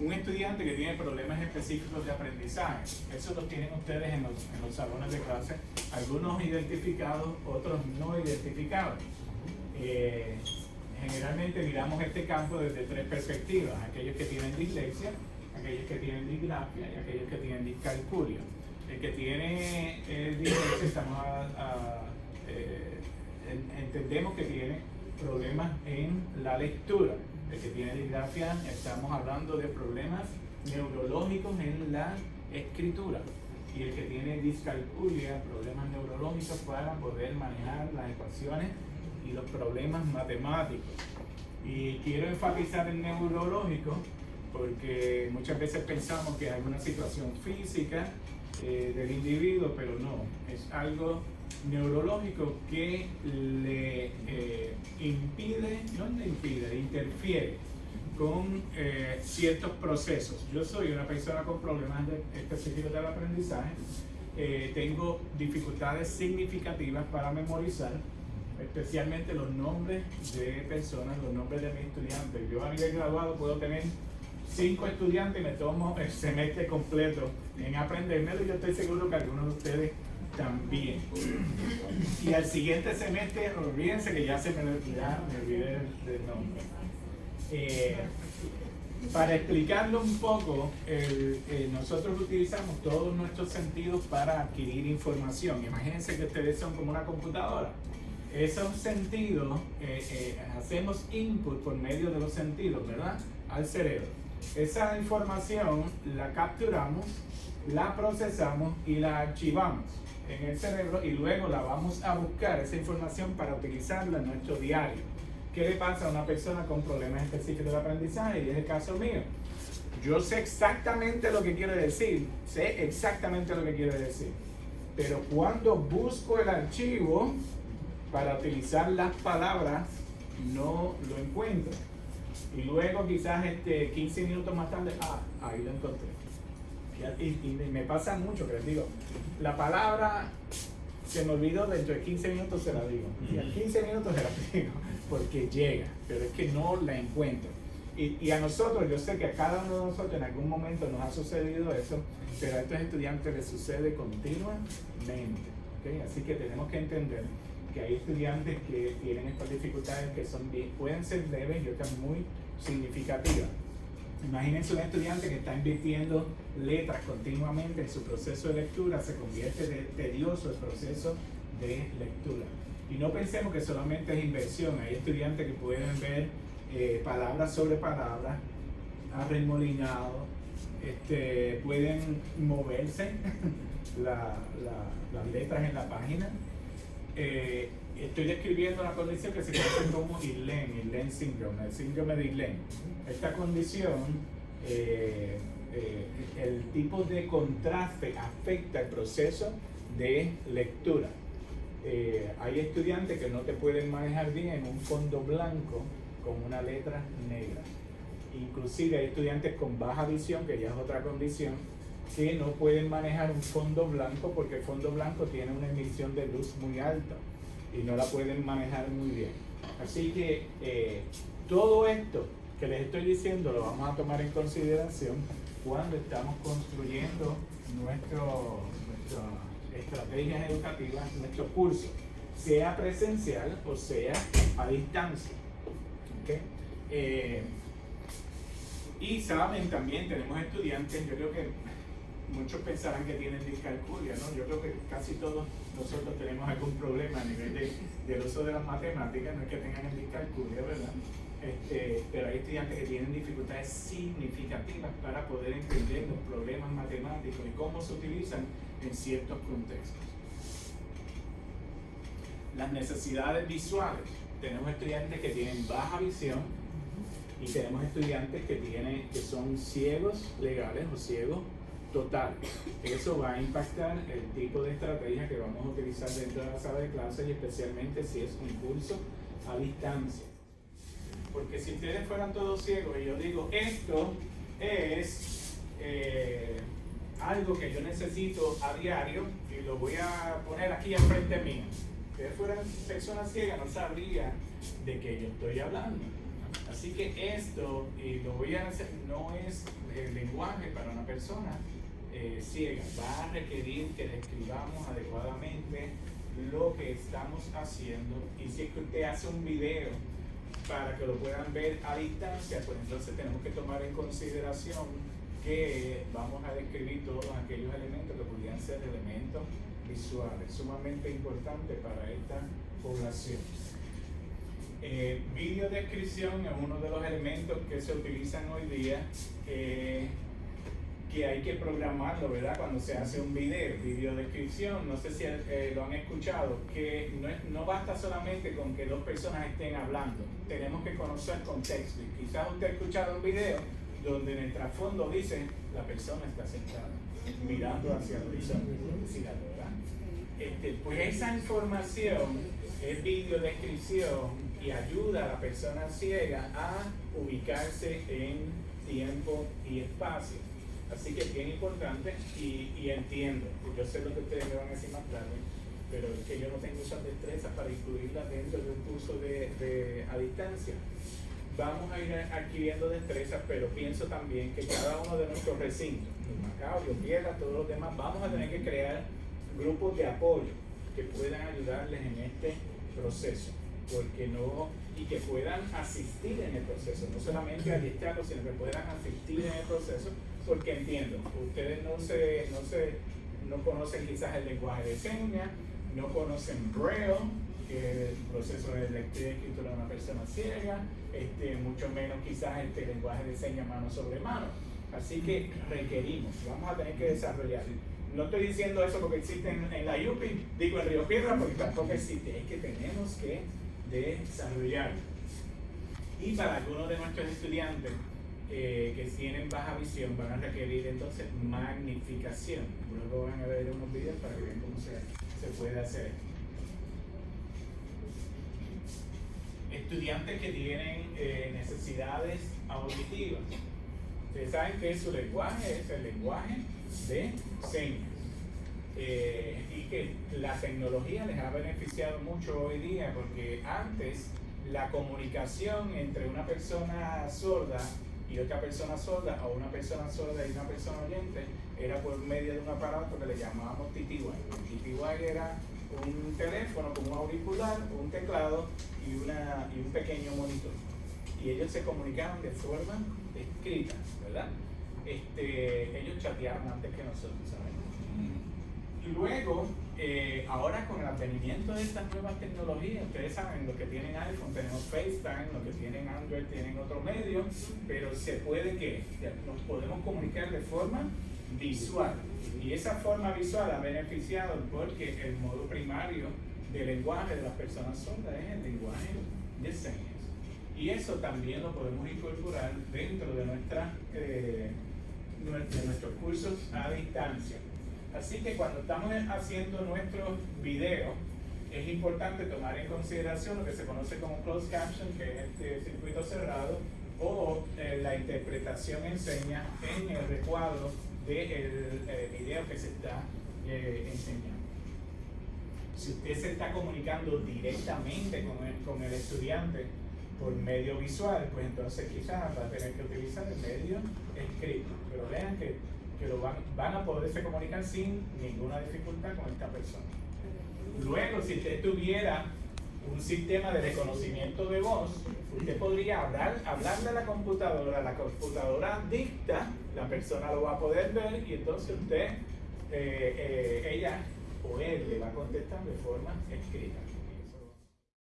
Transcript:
un estudiante que tiene problemas específicos de aprendizaje. Eso lo tienen ustedes en los, en los salones de clase, algunos identificados, otros no identificados. Eh, generalmente miramos este campo desde tres perspectivas, aquellos que tienen dislexia, aquellos que tienen disgrafia y aquellos que tienen discalculia. El que tiene eh, dislexia, estamos eh, entendemos que tiene problemas en la lectura. El que tiene disgrafia, estamos hablando de problemas neurológicos en la escritura. Y el que tiene discalculia, problemas neurológicos para poder manejar las ecuaciones y los problemas matemáticos. Y quiero enfatizar el neurológico porque muchas veces pensamos que es alguna situación física eh, del individuo, pero no, es algo neurológico que le eh, impide, no le impide, interfiere con eh, ciertos procesos. Yo soy una persona con problemas específicos del aprendizaje, tengo dificultades significativas para memorizar, especialmente los nombres de personas, los nombres de mis estudiantes. Yo a nivel graduado puedo tener cinco estudiantes y me tomo el semestre completo en aprendérmelo y yo estoy seguro que algunos de ustedes también. Y al siguiente semestre, olvídense que ya se me, ya me olvidé del nombre. Eh, para explicarlo un poco, eh, nosotros utilizamos todos nuestros sentidos para adquirir información. Imagínense que ustedes son como una computadora esos sentidos, eh, hacemos input por medio de los sentidos, ¿verdad? Al cerebro. Esa información la capturamos, la procesamos y la archivamos en el cerebro y luego la vamos a buscar, esa información, para utilizarla en nuestro diario. ¿Qué le pasa a una persona con problemas específicos de aprendizaje? Y es el caso mío. Yo sé exactamente lo que quiere decir, sé exactamente lo que quiere decir. Pero cuando busco el archivo, para utilizar las palabras no lo encuentro. Y luego quizás este, 15 minutos más tarde, ah, ahí lo encontré. Y, me pasa mucho que les digo, la palabra se me olvidó, dentro de 15 minutos se la digo. Y a 15 minutos se la digo, porque llega, pero es que no la encuentro. Y, y, a nosotros, yo sé que a cada uno de nosotros en algún momento nos ha sucedido eso, pero a estos estudiantes les sucede continuamente. Así que tenemos que entender que hay estudiantes que tienen estas dificultades que son pueden ser leves y otras muy significativas. Imagínense un estudiante que está invirtiendo letras continuamente en su proceso de lectura, se convierte de tedioso el proceso de lectura. Y no pensemos que solamente es inversión, hay estudiantes que pueden ver eh, palabras sobre palabras, arremolinados, este, pueden moverse las letras en la página, eh, estoy describiendo una condición que se conoce como ILEN, ILEN síndrome, el síndrome de ILEN. Esta condición, eh, eh, el tipo de contraste afecta el proceso de lectura. hay estudiantes que no te pueden manejar bien un fondo blanco con una letra negra. Inclusive hay estudiantes con baja visión, que ya es otra condición, que no pueden manejar un fondo blanco porque el fondo blanco tiene una emisión de luz muy alta y no la pueden manejar muy bien. Así que eh, todo esto que les estoy diciendo lo vamos a tomar en consideración cuando estamos construyendo nuestras estrategias educativas, nuestro curso, sea presencial o sea a distancia. Eh, y saben también, tenemos estudiantes, yo creo que muchos pensarán que tienen discalculia, ¿no? Yo creo que casi todos nosotros tenemos algún problema a nivel de, del uso de las matemáticas, no es que tengan el discalculia, ¿verdad? Este, pero hay estudiantes que tienen dificultades significativas para poder entender los problemas matemáticos y cómo se utilizan en ciertos contextos. Las necesidades visuales. Tenemos estudiantes que tienen baja visión y tenemos estudiantes que, tienen, que son ciegos legales o ciegos total. Eso va a impactar el tipo de estrategia que vamos a utilizar dentro de la sala de clases y especialmente si es un curso a distancia. Porque si ustedes fueran todos ciegos y yo digo, esto es eh, algo que yo necesito a diario y lo voy a poner aquí enfrente mío. Si ustedes fueran personas ciegas no sabrían de qué yo estoy hablando. Así que esto, y lo voy a hacer, no es el lenguaje para una persona eh, ciega. Va a requerir que describamos adecuadamente lo que estamos haciendo. Y si es que usted hace un video para que lo puedan ver a distancia, pues entonces tenemos que tomar en consideración que vamos a describir todos aquellos elementos que pudieran ser elementos visuales, sumamente importante para esta población. Eh, video descripción es uno de los elementos que se utilizan hoy día, eh, que hay que programarlo, ¿verdad? Cuando se hace un video, video descripción, no sé si eh, lo han escuchado, que no, es, no basta solamente con que dos personas estén hablando, tenemos que conocer contexto. Y quizás usted ha escuchado un video donde en el trasfondo dice la persona está sentada mirando hacia el horizonte, ¿verdad? Este, pues esa información es video descripción y ayuda a la persona ciega a ubicarse en tiempo y espacio. Así que es bien importante y, entiendo, yo sé lo que ustedes me van a decir más tarde, pero es que yo no tengo esas destrezas para incluirlas dentro de un curso de, a distancia. Vamos a ir adquiriendo destrezas, pero pienso también que cada uno de nuestros recintos, Macao, Tierra, todos los demás, vamos a tener que crear grupos de apoyo que puedan ayudarles en este proceso porque no, y que puedan asistir en el proceso, no solamente adiestrarlos, sino que puedan asistir en el proceso, porque entiendo, ustedes no se, no se, no conocen quizás el lenguaje de señas, no conocen Braille, que es el proceso de lectura y escritura de una persona ciega, este, mucho menos quizás este lenguaje de señas mano sobre mano. Así que requerimos, vamos a tener que desarrollar. No estoy diciendo eso porque existe en, en la UPI, digo en Río Piedra porque tampoco existe, es que tenemos que desarrollar. Y para algunos de nuestros estudiantes eh, que tienen baja visión van a requerir entonces magnificación. Luego van a ver unos videos para que vean cómo se, se puede hacer. Estudiantes que tienen eh, necesidades auditivas. Ustedes saben que su lenguaje es el lenguaje de señas. Eh, y que la tecnología les ha beneficiado mucho hoy día porque antes la comunicación entre una persona sorda y otra persona sorda o una persona sorda y una persona oyente era por medio de un aparato que le llamábamos TTY. TTY era un teléfono con un auricular, un teclado y, una, y un pequeño monitor. Y ellos se comunicaban de forma escrita, ¿verdad? Este, ellos chateaban antes que nosotros, ¿saben? Y luego, eh, ahora con el advenimiento de estas nuevas tecnologías, ustedes saben, lo que tienen iPhone tenemos FaceTime, lo que tienen Android tienen otro medio, pero se puede que nos podemos comunicar de forma visual. Y esa forma visual ha beneficiado porque el modo primario del lenguaje de las personas sordas es el lenguaje de señas. Y eso también lo podemos incorporar dentro de, nuestra, eh, de nuestros cursos a distancia. Así que cuando estamos haciendo nuestros videos, es importante tomar en consideración lo que se conoce como closed caption, que es este circuito cerrado, o eh, la interpretación en señas en el recuadro del eh, video que se está eh, enseñando. Si usted se está comunicando directamente con el, con el estudiante por medio visual, pues entonces quizás va a tener que utilizar el medio escrito. Pero vean que que lo van, van a poderse comunicar sin ninguna dificultad con esta persona. Luego, si usted tuviera un sistema de reconocimiento de voz, usted podría hablar, hablarle a la computadora, la computadora dicta, la persona lo va a poder ver y entonces usted, eh, eh, ella o él le va a contestar de forma escrita.